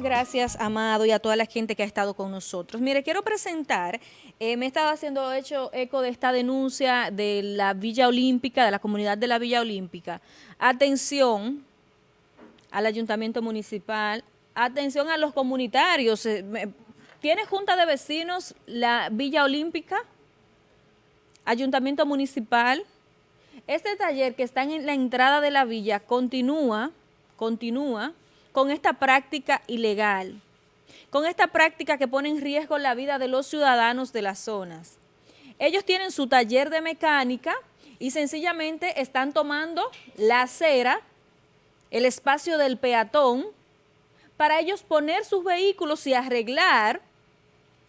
Gracias, Amado, y a toda la gente que ha estado con nosotros. Mire, quiero presentar, eh, me he estado haciendo hecho eco de esta denuncia de la Villa Olímpica, de la comunidad de la Villa Olímpica. Atención al Ayuntamiento Municipal, atención a los comunitarios. Eh, ¿Tiene Junta de Vecinos la Villa Olímpica? Ayuntamiento Municipal. Este taller que está en la entrada de la villa continúa, continúa con esta práctica ilegal, con esta práctica que pone en riesgo la vida de los ciudadanos de las zonas. Ellos tienen su taller de mecánica y sencillamente están tomando la acera, el espacio del peatón, para ellos poner sus vehículos y arreglar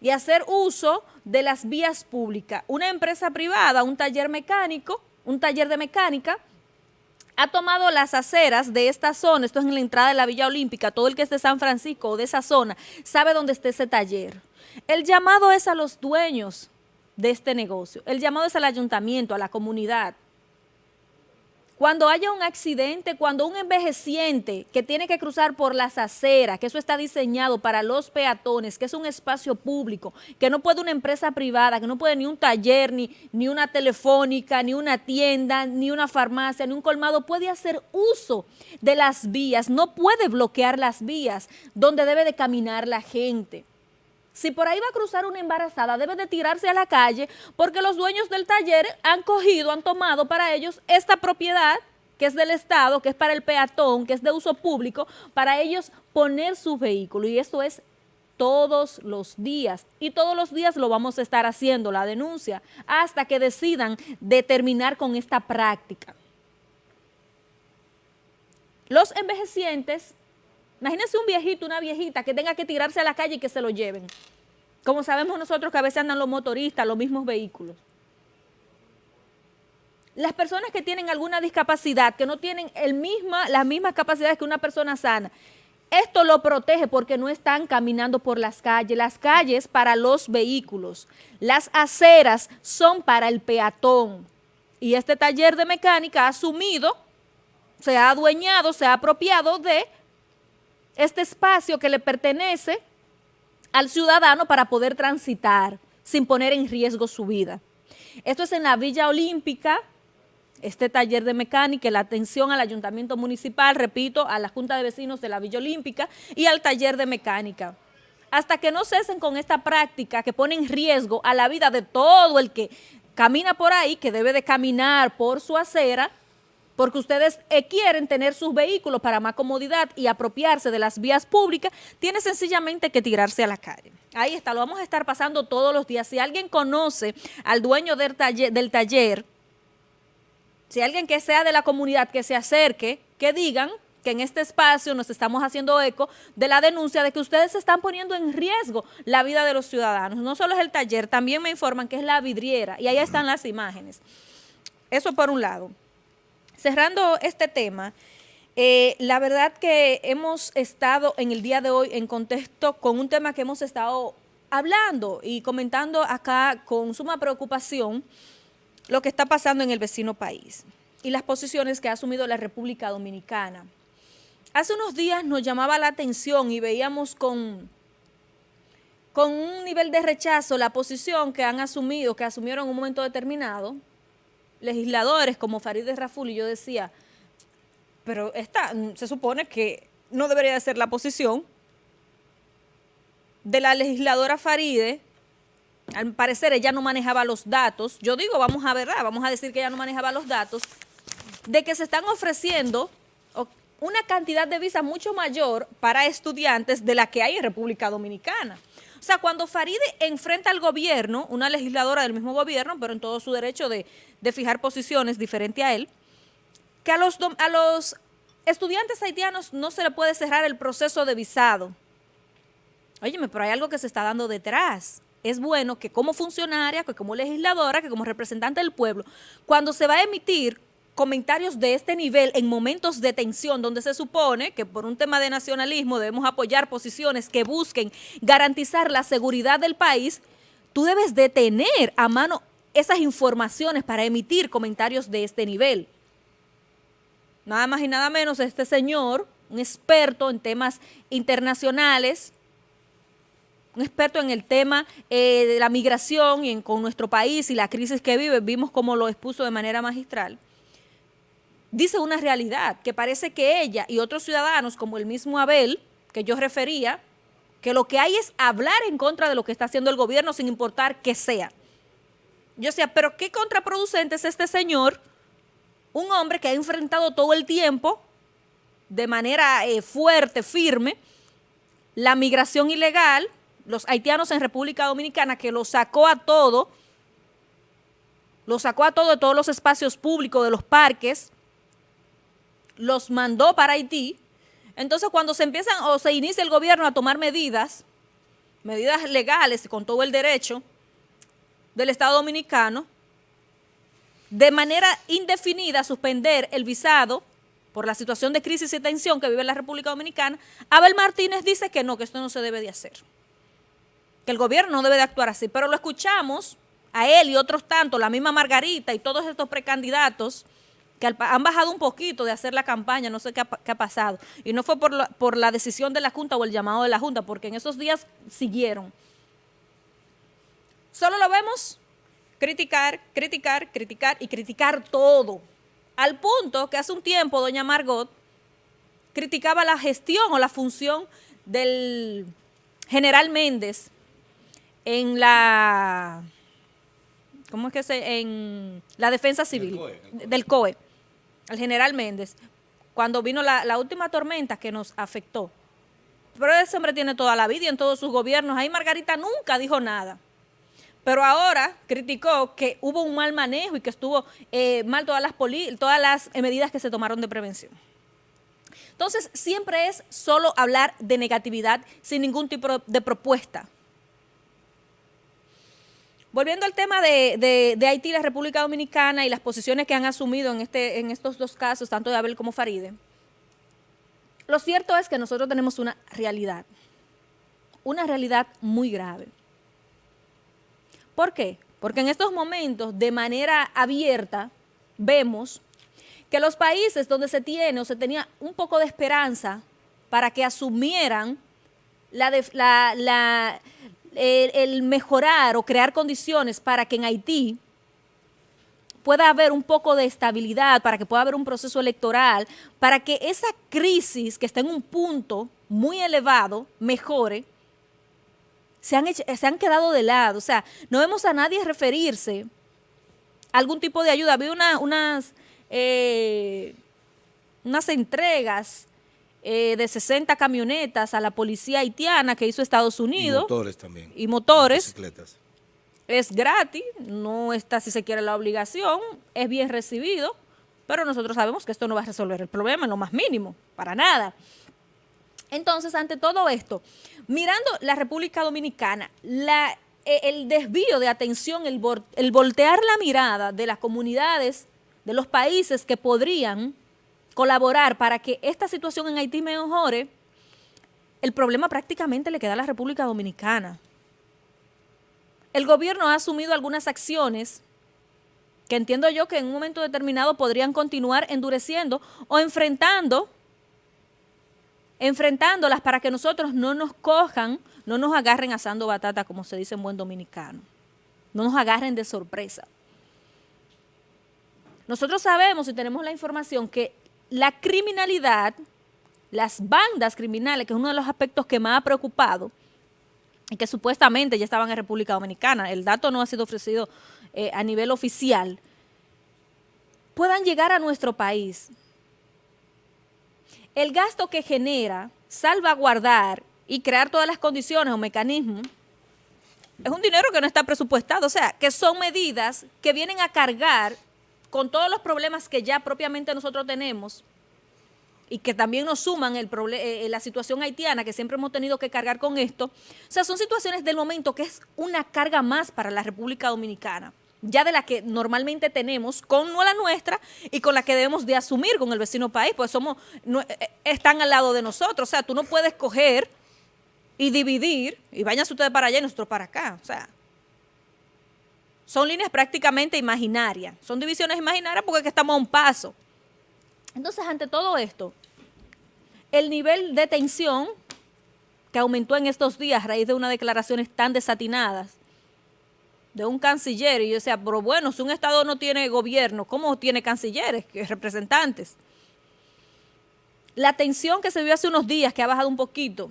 y hacer uso de las vías públicas. Una empresa privada, un taller mecánico, un taller de mecánica, ha tomado las aceras de esta zona, esto es en la entrada de la Villa Olímpica, todo el que es de San Francisco o de esa zona sabe dónde está ese taller. El llamado es a los dueños de este negocio, el llamado es al ayuntamiento, a la comunidad, cuando haya un accidente, cuando un envejeciente que tiene que cruzar por las aceras, que eso está diseñado para los peatones, que es un espacio público, que no puede una empresa privada, que no puede ni un taller, ni, ni una telefónica, ni una tienda, ni una farmacia, ni un colmado, puede hacer uso de las vías, no puede bloquear las vías donde debe de caminar la gente. Si por ahí va a cruzar una embarazada, debe de tirarse a la calle porque los dueños del taller han cogido, han tomado para ellos esta propiedad que es del Estado, que es para el peatón, que es de uso público, para ellos poner su vehículo. Y eso es todos los días. Y todos los días lo vamos a estar haciendo, la denuncia, hasta que decidan determinar con esta práctica. Los envejecientes Imagínense un viejito, una viejita que tenga que tirarse a la calle y que se lo lleven. Como sabemos nosotros que a veces andan los motoristas, los mismos vehículos. Las personas que tienen alguna discapacidad, que no tienen el misma, las mismas capacidades que una persona sana, esto lo protege porque no están caminando por las calles. Las calles para los vehículos. Las aceras son para el peatón. Y este taller de mecánica ha asumido, se ha adueñado, se ha apropiado de este espacio que le pertenece al ciudadano para poder transitar sin poner en riesgo su vida. Esto es en la Villa Olímpica, este taller de mecánica, la atención al ayuntamiento municipal, repito, a la Junta de Vecinos de la Villa Olímpica y al taller de mecánica. Hasta que no cesen con esta práctica que pone en riesgo a la vida de todo el que camina por ahí, que debe de caminar por su acera, porque ustedes eh, quieren tener sus vehículos para más comodidad y apropiarse de las vías públicas, tiene sencillamente que tirarse a la calle. Ahí está, lo vamos a estar pasando todos los días. Si alguien conoce al dueño del taller, del taller si alguien que sea de la comunidad que se acerque, que digan que en este espacio nos estamos haciendo eco de la denuncia de que ustedes están poniendo en riesgo la vida de los ciudadanos. No solo es el taller, también me informan que es la vidriera y ahí están las imágenes. Eso por un lado cerrando este tema, eh, la verdad que hemos estado en el día de hoy en contexto con un tema que hemos estado hablando y comentando acá con suma preocupación lo que está pasando en el vecino país y las posiciones que ha asumido la República Dominicana. Hace unos días nos llamaba la atención y veíamos con, con un nivel de rechazo la posición que han asumido, que asumieron en un momento determinado, legisladores como Farideh Raful y yo decía, pero esta se supone que no debería de ser la posición de la legisladora Faride, al parecer ella no manejaba los datos, yo digo, vamos a ver, vamos a decir que ella no manejaba los datos, de que se están ofreciendo una cantidad de visas mucho mayor para estudiantes de la que hay en República Dominicana. O sea, cuando Faride enfrenta al gobierno, una legisladora del mismo gobierno, pero en todo su derecho de, fijar posiciones diferente a él, que a los, a los estudiantes haitianos no se le puede cerrar el proceso de visado. Óyeme, pero hay algo que se está dando detrás. Es bueno que como funcionaria, que como legisladora, que como representante del pueblo, cuando se va a emitir comentarios de este nivel en momentos de tensión donde se supone que por un tema de nacionalismo debemos apoyar posiciones que busquen garantizar la seguridad del país, tú debes de tener a mano esas informaciones para emitir comentarios de este nivel. Nada más y nada menos este señor un experto en temas internacionales, un experto en el tema eh, de la migración y con nuestro país y la crisis que vive, vimos cómo lo expuso de manera magistral, dice una realidad, que parece que ella y otros ciudadanos, como el mismo Abel, que yo refería, que lo que hay es hablar en contra de lo que está haciendo el gobierno sin importar qué sea. Yo decía, pero qué contraproducente es este señor, un hombre que ha enfrentado todo el tiempo de manera eh, fuerte, firme, la migración ilegal, los haitianos en República Dominicana, que lo sacó a todo, lo sacó a todo de todos los espacios públicos, de los parques, los mandó para Haití. Entonces, cuando se empiezan o se inicia el gobierno a tomar medidas, medidas legales con todo el derecho del Estado Dominicano, de manera indefinida suspender el visado por la situación de crisis y tensión que vive la República Dominicana, Abel Martínez dice que no, que esto no se debe de hacer, que el gobierno no debe de actuar así, pero lo escuchamos a él y otros tantos, la misma Margarita y todos estos precandidatos que han bajado un poquito de hacer la campaña, no sé qué ha, pasado, y no fue por la, por la decisión de la Junta o el llamado de la Junta, porque en esos días siguieron. Solo lo vemos criticar, criticar, criticar y criticar todo. Al punto que hace un tiempo doña Margot criticaba la gestión o la función del general Méndez en la, ¿cómo es que se, en la defensa civil del COE, el, general Méndez, cuando vino la, última tormenta que nos afectó. Pero ese hombre tiene toda la vida y en todos sus gobiernos. Ahí Margarita nunca dijo nada. Pero ahora criticó que hubo un mal manejo y que estuvo eh, mal todas las, todas las medidas que se tomaron de prevención. Entonces, siempre es solo hablar de negatividad sin ningún tipo de propuesta. Volviendo al tema de, Haití y la República Dominicana y las posiciones que han asumido en, este, en estos dos casos, tanto de Abel como Faride, lo cierto es que nosotros tenemos una realidad, una realidad muy grave. ¿Por qué? Porque en estos momentos, de manera abierta, vemos que los países donde se tiene o se tenía un poco de esperanza para que asumieran la, el, mejorar o crear condiciones para que en Haití pueda haber un poco de estabilidad, para que pueda haber un proceso electoral, para que esa crisis que está en un punto muy elevado mejore, se han, se han quedado de lado. O sea, no vemos a nadie referirse a algún tipo de ayuda. Había unas, eh, unas entregas eh, de 60 camionetas a la policía haitiana que hizo Estados Unidos. Y motores también. Y motores. Es gratis, no está si se quiere la obligación, es bien recibido, pero nosotros sabemos que esto no va a resolver el problema en lo más mínimo, para nada. Entonces, ante todo esto, mirando la República Dominicana, e, el desvío de atención, el, el voltear la mirada de las comunidades, de los países que podrían colaborar para que esta situación en Haití mejore, el problema prácticamente le queda a la República Dominicana. El gobierno ha asumido algunas acciones que entiendo yo que en un momento determinado podrían continuar endureciendo o enfrentando enfrentándolas para que nosotros no nos cojan, no nos agarren asando batata, como se dice en buen dominicano. No nos agarren de sorpresa. Nosotros sabemos y tenemos la información que la criminalidad, las bandas criminales, que es uno de los aspectos que más ha preocupado, y que supuestamente ya estaban en República Dominicana, el dato no ha sido ofrecido eh, a nivel oficial, puedan llegar a nuestro país. El gasto que genera salvaguardar y crear todas las condiciones o mecanismos es un dinero que no está presupuestado, o sea, que son medidas que vienen a cargar con todos los problemas que ya propiamente nosotros tenemos y que también nos suman el eh, la situación haitiana, que siempre hemos tenido que cargar con esto. O sea, son situaciones del momento que es una carga más para la República Dominicana ya de la que normalmente tenemos con la nuestra y con la que debemos de asumir con el vecino país, pues somos, eh, eh, están al lado de nosotros, o sea, tú no puedes coger y dividir, y váyanse ustedes para allá y nosotros para acá, o sea, son líneas prácticamente imaginarias, son divisiones imaginarias porque estamos a un paso. Entonces, ante todo esto, el nivel de tensión que aumentó en estos días a raíz de unas declaraciones tan desatinadas de un canciller. Y yo decía, pero bueno, si un Estado no tiene gobierno, ¿cómo tiene cancilleres, representantes? La tensión que se vio hace unos días, que ha bajado un poquito,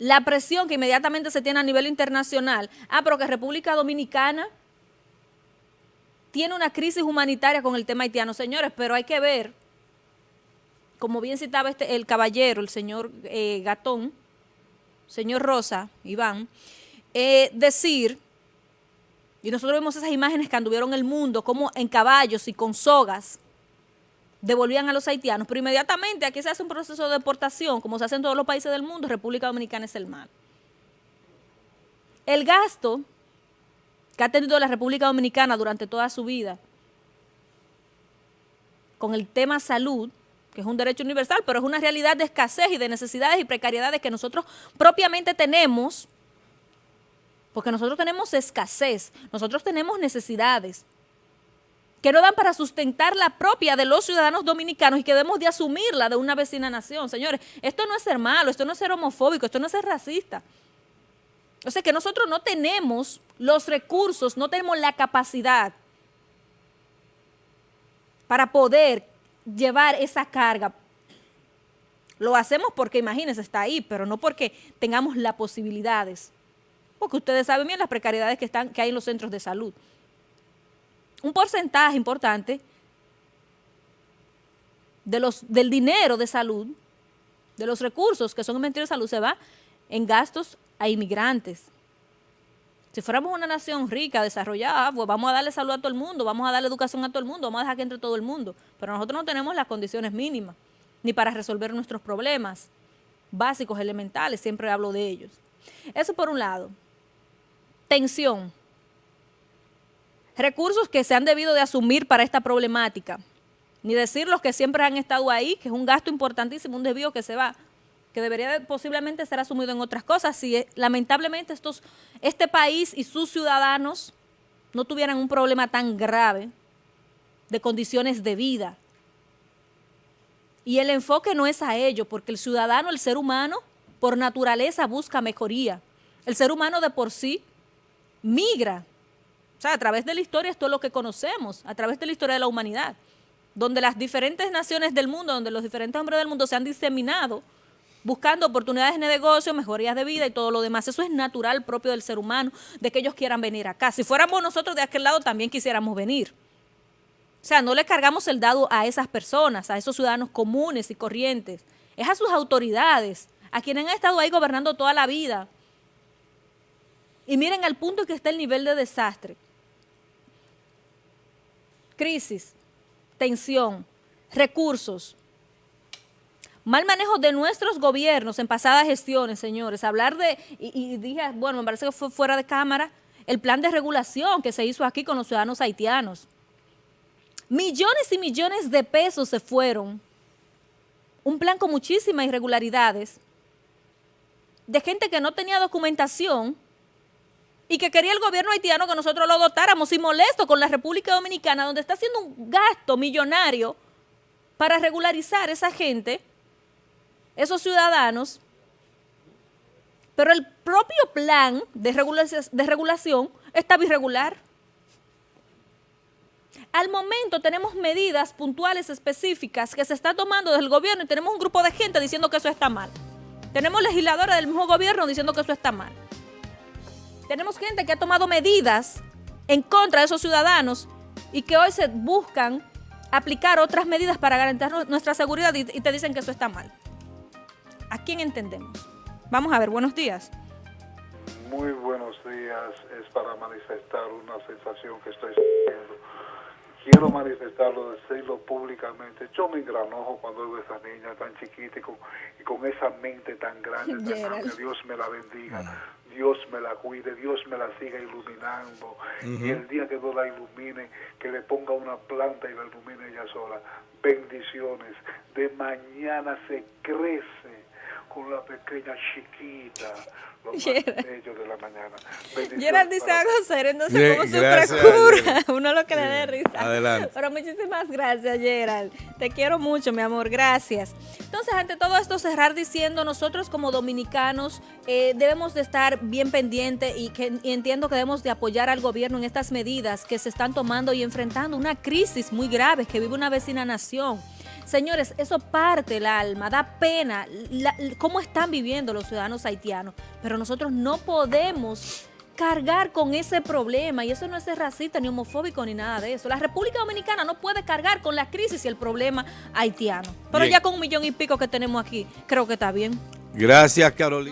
la presión que inmediatamente se tiene a nivel internacional, ah, pero que República Dominicana tiene una crisis humanitaria con el tema haitiano. Señores, pero hay que ver, como bien citaba este, el caballero, el señor eh, Gatón, señor Rosa, Iván, eh, decir, y nosotros vemos esas imágenes que anduvieron el mundo, como en caballos y con sogas, devolvían a los haitianos, pero inmediatamente aquí se hace un proceso de deportación, como se hace en todos los países del mundo, República Dominicana es el mal. El gasto que ha tenido la República Dominicana durante toda su vida con el tema salud, que es un derecho universal, pero es una realidad de escasez y de necesidades y precariedades que nosotros propiamente tenemos, porque nosotros tenemos escasez, nosotros tenemos necesidades, que no dan para sustentar la propia de los ciudadanos dominicanos y que debemos de asumirla de una vecina nación. Señores, esto no es ser malo, esto no es ser homofóbico, esto no es ser racista. O sea que nosotros no tenemos los recursos, no tenemos la capacidad para poder llevar esa carga. Lo hacemos porque, imagínense, está ahí, pero no porque tengamos las posibilidades. Porque ustedes saben bien las precariedades que, están, que hay en los centros de salud un porcentaje importante de los, del dinero de salud, de los recursos que son en de Salud, se va en gastos a inmigrantes. Si fuéramos una nación rica, desarrollada, pues vamos a darle salud a todo el mundo, vamos a darle educación a todo el mundo, vamos a dejar que entre todo el mundo. Pero nosotros no tenemos las condiciones mínimas, ni para resolver nuestros problemas básicos, elementales, siempre hablo de ellos. Eso por un lado. Tensión recursos que se han debido de asumir para esta problemática, ni decir los que siempre han estado ahí, que es un gasto importantísimo, un desvío que se va, que debería posiblemente ser asumido en otras cosas, si eh, lamentablemente estos, este país y sus ciudadanos no tuvieran un problema tan grave de condiciones de vida. Y el enfoque no es a ello, porque el ciudadano, el ser humano, por naturaleza busca mejoría. El ser humano de por sí migra o sea, a través de la historia esto es lo que conocemos, a través de la historia de la humanidad, donde las diferentes naciones del mundo, donde los diferentes hombres del mundo se han diseminado buscando oportunidades de negocio, mejorías de vida y todo lo demás. Eso es natural propio del ser humano, de que ellos quieran venir acá. Si fuéramos nosotros de aquel lado, también quisiéramos venir. O sea, no le cargamos el dado a esas personas, a esos ciudadanos comunes y corrientes. Es a sus autoridades, a quienes han estado ahí gobernando toda la vida. Y miren al punto que está el nivel de desastre crisis, tensión, recursos, mal manejo de nuestros gobiernos en pasadas gestiones, señores. Hablar de, y, dije, bueno, me parece que fue fuera de cámara, el plan de regulación que se hizo aquí con los ciudadanos haitianos. Millones y millones de pesos se fueron. Un plan con muchísimas irregularidades de gente que no tenía documentación, y que quería el gobierno haitiano que nosotros lo dotáramos y molesto con la República Dominicana, donde está haciendo un gasto millonario para regularizar esa gente, esos ciudadanos, pero el propio plan de regulación, de regulación estaba irregular. Al momento tenemos medidas puntuales específicas que se está tomando desde el gobierno y tenemos un grupo de gente diciendo que eso está mal. Tenemos legisladores del mismo gobierno diciendo que eso está mal. Tenemos gente que ha tomado medidas en contra de esos ciudadanos y que hoy se buscan aplicar otras medidas para garantizar nuestra seguridad y, te dicen que eso está mal. ¿A quién entendemos? Vamos a ver, buenos días. Muy buenos días, es para manifestar una sensación que estoy sintiendo. Quiero manifestarlo, decirlo públicamente. Yo me engranojo cuando veo a esa niña tan chiquita y con, esa mente tan grande, que Dios me la bendiga. Dios me la cuide, Dios me la siga iluminando. Y el día que no la ilumine, que le ponga una planta y la ilumine ella sola. Bendiciones. De mañana se crece con la pequeña chiquita, lo más bello de la mañana. Bendiciones Gerald dice para algo serio, entonces Bien, como uno lo que le dé risa. adelante. Pero muchísimas gracias, Gerald. Te quiero mucho, mi amor, gracias. Entonces, ante todo esto, cerrar diciendo, nosotros como dominicanos eh, debemos de estar bien pendientes y, que, y entiendo que debemos de apoyar al gobierno en estas medidas que se están tomando y enfrentando una crisis muy grave que vive una vecina nación. Señores, eso parte el alma, da pena la- cómo están viviendo los ciudadanos haitianos, pero nosotros no podemos cargar con ese problema y eso no es ser racista ni homofóbico ni nada de eso. La República Dominicana no puede cargar con la crisis y el problema haitiano. Pero Bien. ya con un millón y pico que tenemos aquí, creo que está bien. Gracias, Carolina.